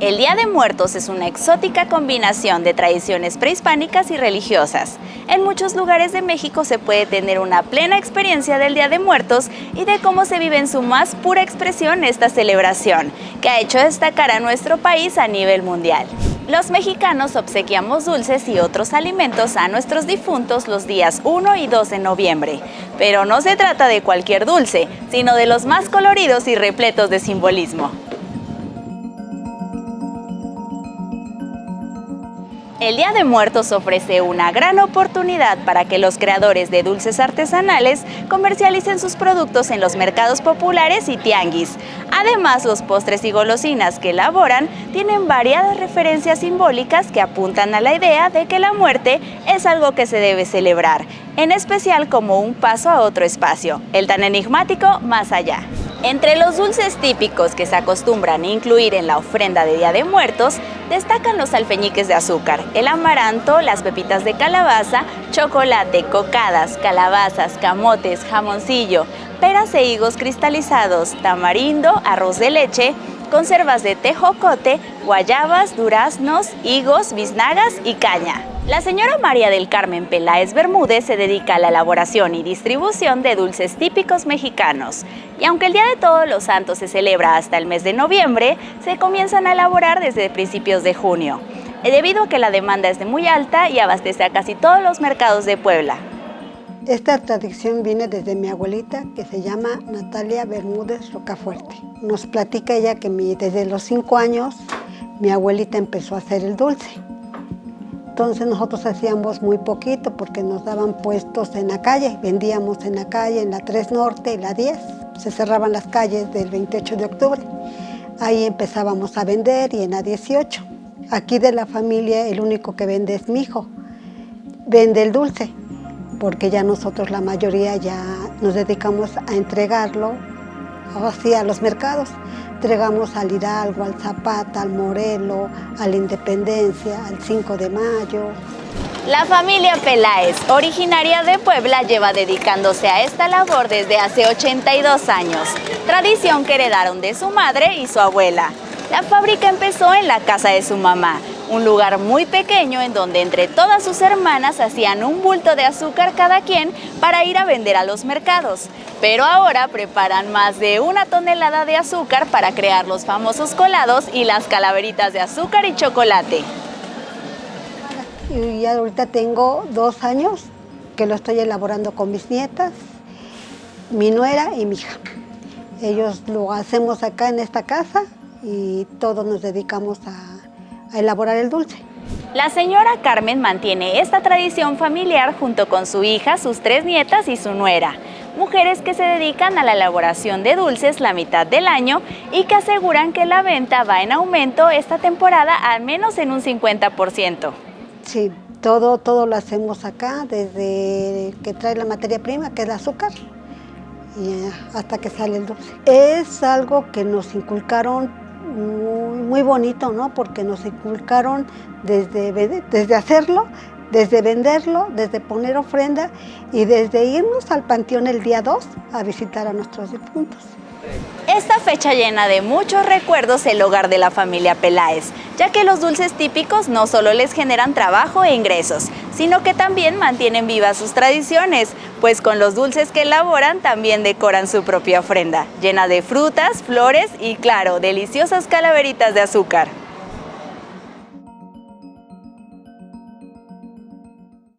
El Día de Muertos es una exótica combinación de tradiciones prehispánicas y religiosas. En muchos lugares de México se puede tener una plena experiencia del Día de Muertos y de cómo se vive en su más pura expresión esta celebración, que ha hecho destacar a nuestro país a nivel mundial. Los mexicanos obsequiamos dulces y otros alimentos a nuestros difuntos los días 1 y 2 de noviembre. Pero no se trata de cualquier dulce, sino de los más coloridos y repletos de simbolismo. El Día de Muertos ofrece una gran oportunidad para que los creadores de dulces artesanales comercialicen sus productos en los mercados populares y tianguis. Además, los postres y golosinas que elaboran tienen variadas referencias simbólicas que apuntan a la idea de que la muerte es algo que se debe celebrar, en especial como un paso a otro espacio, el tan enigmático más allá. Entre los dulces típicos que se acostumbran a incluir en la ofrenda de Día de Muertos, destacan los alfeñiques de azúcar, el amaranto, las pepitas de calabaza, chocolate, cocadas, calabazas, camotes, jamoncillo, peras e higos cristalizados, tamarindo, arroz de leche, conservas de tejocote, guayabas, duraznos, higos, biznagas y caña. La señora María del Carmen Peláez Bermúdez se dedica a la elaboración y distribución de dulces típicos mexicanos. Y aunque el Día de Todos los Santos se celebra hasta el mes de noviembre, se comienzan a elaborar desde principios de junio, debido a que la demanda es de muy alta y abastece a casi todos los mercados de Puebla. Esta tradición viene desde mi abuelita, que se llama Natalia Bermúdez Rocafuerte. Nos platica ella que desde los cinco años mi abuelita empezó a hacer el dulce. Entonces nosotros hacíamos muy poquito porque nos daban puestos en la calle, vendíamos en la calle, en la 3 Norte y la 10. Se cerraban las calles del 28 de octubre. Ahí empezábamos a vender y en la 18. Aquí de la familia el único que vende es mi hijo. Vende el dulce, porque ya nosotros la mayoría ya nos dedicamos a entregarlo así a los mercados. Entregamos al Hidalgo, al Zapata, al Morelo, a la Independencia, al 5 de Mayo. La familia Peláez, originaria de Puebla, lleva dedicándose a esta labor desde hace 82 años, tradición que heredaron de su madre y su abuela. La fábrica empezó en la casa de su mamá, un lugar muy pequeño en donde entre todas sus hermanas hacían un bulto de azúcar cada quien para ir a vender a los mercados. Pero ahora preparan más de una tonelada de azúcar para crear los famosos colados y las calaveritas de azúcar y chocolate. Y ahorita tengo dos años que lo estoy elaborando con mis nietas, mi nuera y mi hija. Ellos lo hacemos acá en esta casa y todos nos dedicamos a, a elaborar el dulce. La señora Carmen mantiene esta tradición familiar junto con su hija, sus tres nietas y su nuera mujeres que se dedican a la elaboración de dulces la mitad del año y que aseguran que la venta va en aumento esta temporada al menos en un 50%. Sí, todo, todo lo hacemos acá, desde que trae la materia prima, que es el azúcar, y eh, hasta que sale el dulce. Es algo que nos inculcaron muy bonito, ¿no? Porque nos inculcaron desde, desde hacerlo desde venderlo, desde poner ofrenda y desde irnos al panteón el día 2 a visitar a nuestros difuntos. Esta fecha llena de muchos recuerdos el hogar de la familia Peláez, ya que los dulces típicos no solo les generan trabajo e ingresos, sino que también mantienen vivas sus tradiciones, pues con los dulces que elaboran también decoran su propia ofrenda, llena de frutas, flores y claro, deliciosas calaveritas de azúcar.